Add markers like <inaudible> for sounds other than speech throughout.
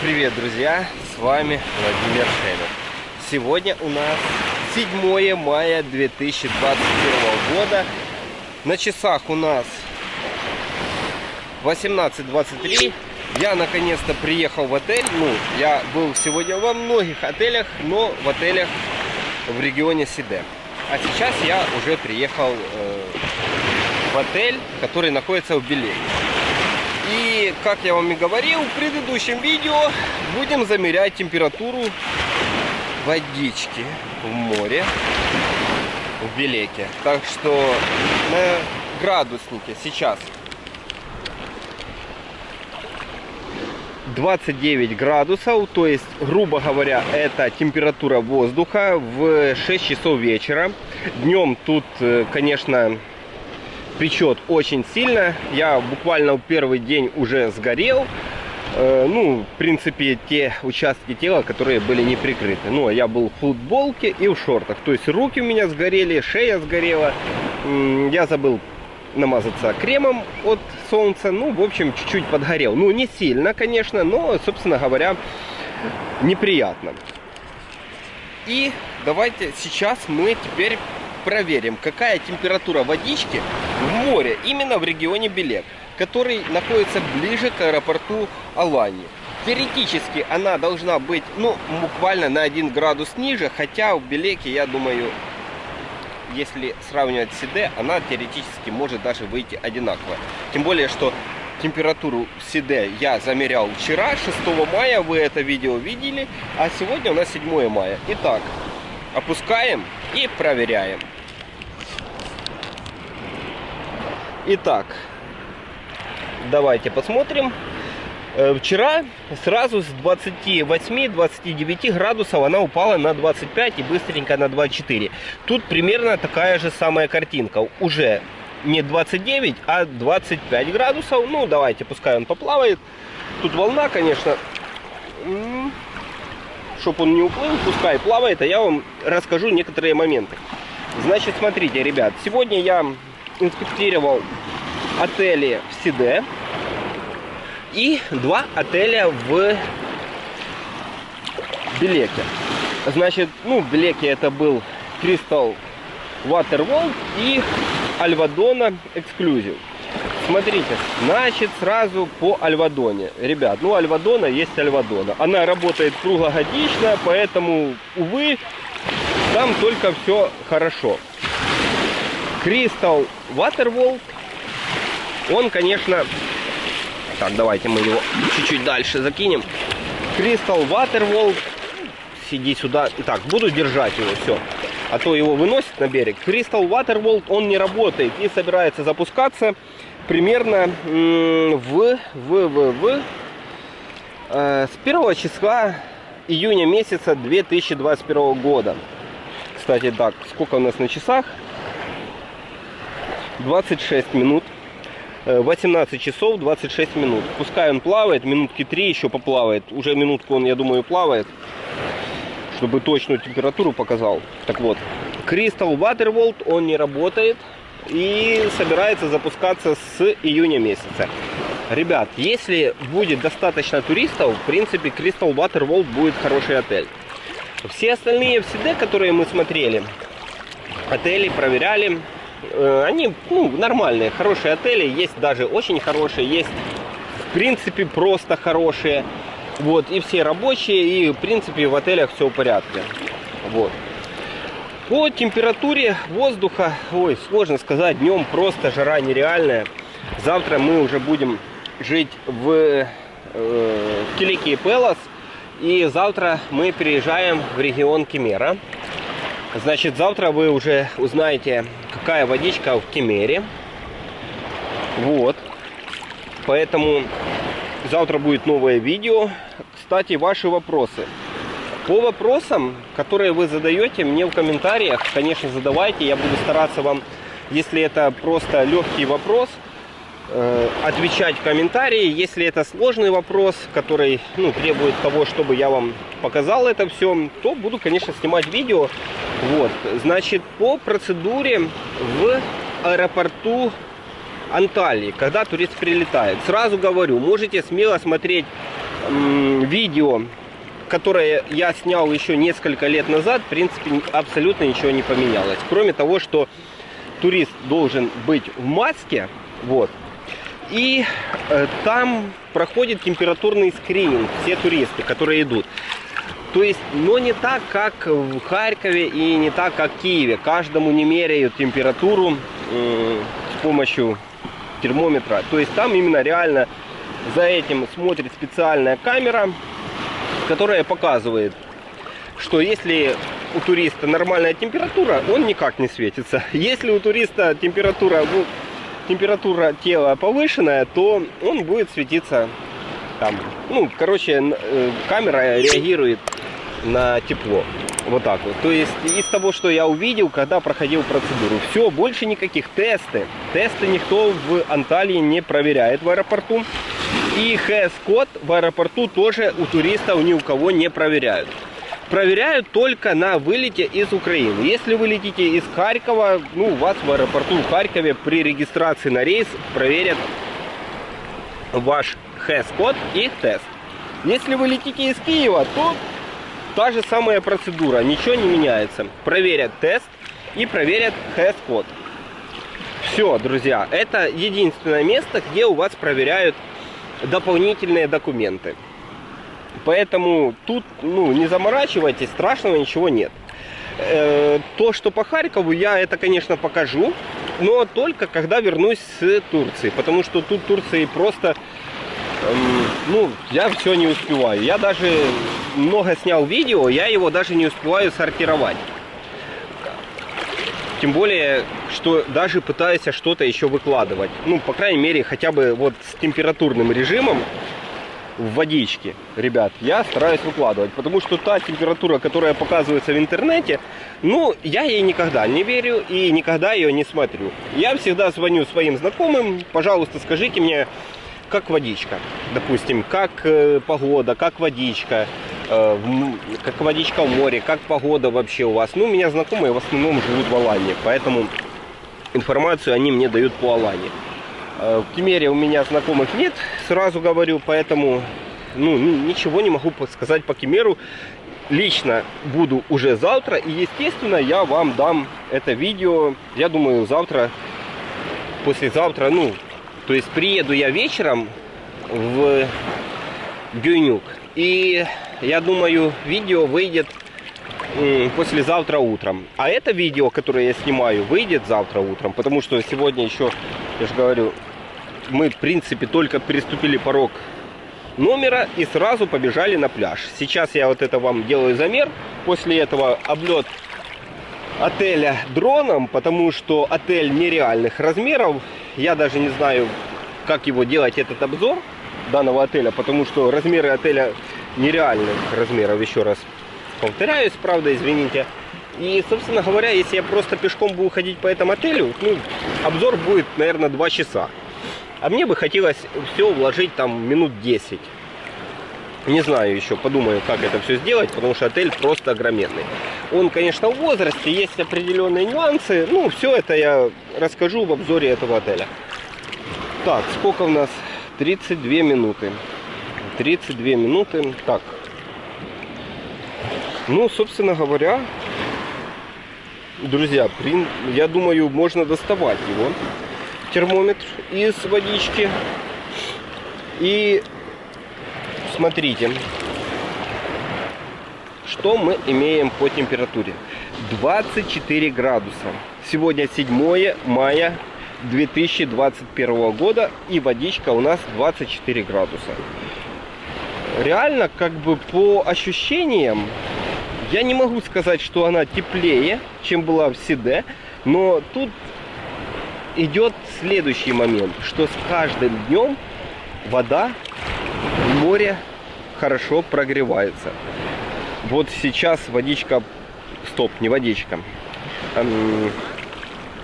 Привет, друзья! С вами Владимир Шейнов. Сегодня у нас 7 мая 2021 года. На часах у нас 18.23. Я наконец-то приехал в отель. Ну, я был сегодня во многих отелях, но в отелях в регионе Сиде. А сейчас я уже приехал э, в отель, который находится в Беле. Как я вам и говорил в предыдущем видео, будем замерять температуру водички в море в Белеке. Так что на градуснике сейчас 29 градусов, то есть, грубо говоря, это температура воздуха в 6 часов вечера. Днем тут, э, конечно, печет очень сильно. Я буквально первый день уже сгорел. Э, ну, в принципе, те участки тела, которые были не прикрыты. Ну, я был в футболке и в шортах. То есть руки у меня сгорели, шея сгорела. Я забыл намазаться кремом от солнца. Ну, в общем, чуть-чуть подгорел. Ну, не сильно, конечно, но, собственно говоря, неприятно. И давайте сейчас мы теперь проверим, какая температура водички в море, именно в регионе Белек, который находится ближе к аэропорту Алании. Теоретически она должна быть, ну, буквально на 1 градус ниже, хотя в Белеке, я думаю, если сравнивать с Сиде, она теоретически может даже выйти одинаковая. Тем более, что температуру Сиде я замерял вчера, 6 мая, вы это видео видели, а сегодня у нас 7 мая. Итак, опускаем и проверяем. Итак, давайте посмотрим. Э, вчера сразу с 28-29 градусов она упала на 25 и быстренько на 24. Тут примерно такая же самая картинка. Уже не 29, а 25 градусов. Ну, давайте, пускай он поплавает. Тут волна, конечно. Чтобы он не уплыл, пускай плавает, а я вам расскажу некоторые моменты. Значит, смотрите, ребят, сегодня я инспектировал отели в Сиде и два отеля в Белеке. Значит, ну, в Белеке это был Crystal Waterworld и Альвадона Exclusive. Смотрите, значит, сразу по Альвадоне. Ребят, ну, Альвадона есть Альвадона. Она работает круглогодично, поэтому, увы, там только все хорошо. Crystal Waterworld, он, конечно... Так, давайте мы его чуть-чуть дальше закинем. Crystal Waterworld, сиди сюда. Так, буду держать его, все. А то его выносит на берег. Crystal Waterworld, он не работает и собирается запускаться примерно в, в, в, в э, с 1 числа июня месяца 2021 года. Кстати, так, сколько у нас на часах? 26 минут. 18 э, часов 26 минут. Пускай он плавает, минутки 3 еще поплавает. Уже минутку он, я думаю, плавает. Чтобы точную температуру показал. Так вот, Crystal Waterworld, он не работает. И собирается запускаться с июня месяца. Ребят, если будет достаточно туристов, в принципе, Crystal Waterworld будет хороший отель. Все остальные в которые мы смотрели, отели проверяли, они ну, нормальные, хорошие отели, есть даже очень хорошие, есть в принципе просто хорошие. Вот, и все рабочие, и в принципе в отелях все в порядке. Вот. По температуре воздуха, ой, сложно сказать, днем просто жара нереальная. Завтра мы уже будем жить в, э, в Килике и Пелос. И завтра мы переезжаем в регион Кемера. Значит, завтра вы уже узнаете, какая водичка в Кемере. Вот. Поэтому завтра будет новое видео. Кстати, ваши вопросы. По вопросам, которые вы задаете мне в комментариях, конечно, задавайте. Я буду стараться вам, если это просто легкий вопрос, отвечать в комментарии. Если это сложный вопрос, который ну, требует того, чтобы я вам показал это все, то буду, конечно, снимать видео. Вот, значит, по процедуре в аэропорту Анталии, когда турист прилетает. Сразу говорю, можете смело смотреть видео, которое я снял еще несколько лет назад. В принципе, абсолютно ничего не поменялось. Кроме того, что турист должен быть в маске, вот, и э, там проходит температурный скрининг, все туристы, которые идут. То есть, но не так, как в Харькове и не так, как в Киеве. Каждому не меряют температуру э, с помощью термометра. То есть там именно реально за этим смотрит специальная камера, которая показывает, что если у туриста нормальная температура, он никак не светится. <laughs> Если у туриста температура, ну, температура тела повышенная, то он будет светиться там. Ну, короче, э, камера реагирует на тепло. Вот так вот. То есть из того, что я увидел, когда проходил процедуру. Все, больше никаких тесты. Тесты никто в Анталии не проверяет в аэропорту. И ХС-код в аэропорту тоже у туристов ни у кого не проверяют. Проверяют только на вылете из Украины. Если вы летите из Харькова, ну, вас в аэропорту в Харькове при регистрации на рейс проверят ваш ХС-код и тест. Если вы летите из Киева, то та же самая процедура, ничего не меняется. Проверят тест и проверят ХС-код. Все, друзья, это единственное место, где у вас проверяют дополнительные документы. Поэтому тут ну, не заморачивайтесь, страшного ничего нет. Э, то, что по Харькову, я это, конечно, покажу, но только когда вернусь с Турции. Потому что тут Турции просто, эм, ну, я все не успеваю. Я даже много снял видео, я его даже не успеваю сортировать. Тем более, что даже пытаюсь что-то еще выкладывать. Ну, по крайней мере, хотя бы вот с температурным режимом в водичке, ребят, я стараюсь выкладывать. Потому что та температура, которая показывается в интернете, ну, я ей никогда не верю и никогда ее не смотрю. Я всегда звоню своим знакомым, пожалуйста, скажите мне, как водичка, допустим, как э, погода, как водичка, э, как водичка в море, как погода вообще у вас. Ну, у меня знакомые в основном живут в Алании, поэтому информацию они мне дают по Алании. Э, в Кемере у меня знакомых нет, сразу говорю, поэтому ну, ничего не могу сказать по Кемеру. Лично буду уже завтра, и естественно я вам дам это видео, я думаю, завтра, послезавтра, ну, то есть приеду я вечером в Гюнюк. И я думаю, видео выйдет послезавтра утром. А это видео, которое я снимаю, выйдет завтра утром. Потому что сегодня еще, я же говорю, мы в принципе только переступили порог номера и сразу побежали на пляж. Сейчас я вот это вам делаю замер. После этого облет отеля дроном, потому что отель нереальных размеров. Я даже не знаю, как его делать, этот обзор данного отеля, потому что размеры отеля нереальных размеров, еще раз повторяюсь, правда, извините. И, собственно говоря, если я просто пешком буду ходить по этому отелю, ну, обзор будет, наверное, 2 часа. А мне бы хотелось все вложить там минут 10. Не знаю еще, подумаю, как это все сделать, потому что отель просто огроменный. Он, конечно, в возрасте, есть определенные нюансы. Ну, все это я расскажу в обзоре этого отеля. Так, сколько у нас? 32 минуты. 32 минуты. Так. Ну, собственно говоря, друзья, я думаю, можно доставать его. Термометр из водички. И смотрите, что мы имеем по температуре. 24 градуса. Сегодня 7 мая 2021 года и водичка у нас 24 градуса. Реально, как бы по ощущениям, я не могу сказать, что она теплее, чем была в Сиде, но тут идет следующий момент, что с каждым днем вода в море хорошо прогревается. Вот сейчас водичка, стоп, не водичка,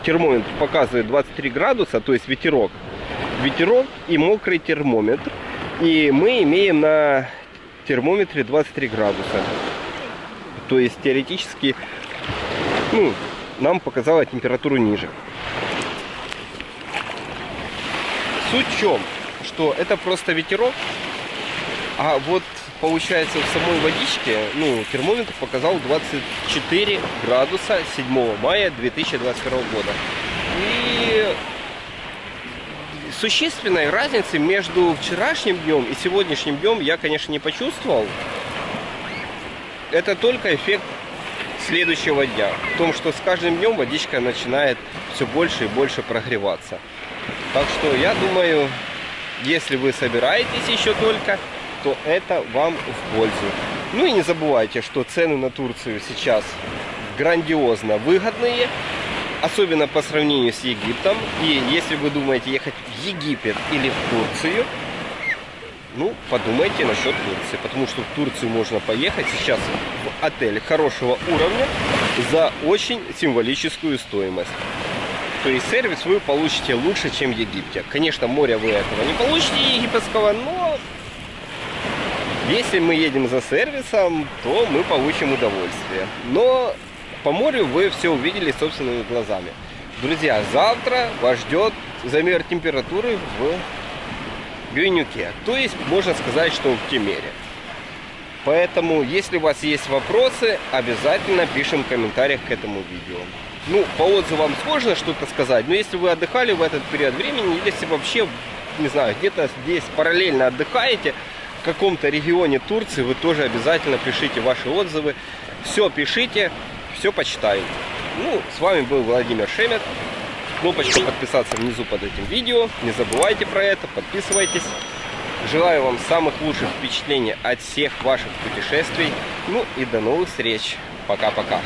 термометр показывает 23 градуса, то есть ветерок. Ветерок и мокрый термометр. И мы имеем на термометре 23 градуса. То есть теоретически ну, нам показала температуру ниже. Суть в чем? Что это просто ветерок, а вот получается в самой водичке, ну, термометр показал 24 градуса 7 мая 2021 года. И существенной разницы между вчерашним днем и сегодняшним днем я, конечно, не почувствовал. Это только эффект следующего дня. В том, что с каждым днем водичка начинает все больше и больше прогреваться. Так что я думаю, если вы собираетесь еще только, то это вам в пользу. Ну и не забывайте, что цены на Турцию сейчас грандиозно выгодные, особенно по сравнению с Египтом. И если вы думаете ехать в Египет или в Турцию, ну, подумайте насчет Турции, потому что в Турцию можно поехать сейчас в отель хорошего уровня за очень символическую стоимость. То есть сервис вы получите лучше, чем в Египте. Конечно, моря вы этого не получите египетского, но если мы едем за сервисом, то мы получим удовольствие. Но по морю вы все увидели собственными глазами. Друзья, завтра вас ждет замер температуры в Гвинюке. То есть, можно сказать, что в Кемере. Поэтому, если у вас есть вопросы, обязательно пишем в комментариях к этому видео. Ну, по отзывам сложно что-то сказать, но если вы отдыхали в этот период времени, если вообще, не знаю, где-то здесь параллельно отдыхаете, в каком-то регионе Турции, вы тоже обязательно пишите ваши отзывы. Все пишите, все почитаю. Ну, с вами был Владимир Шемет кнопочка подписаться внизу под этим видео. Не забывайте про это, подписывайтесь. Желаю вам самых лучших впечатлений от всех ваших путешествий. Ну и до новых встреч. Пока-пока.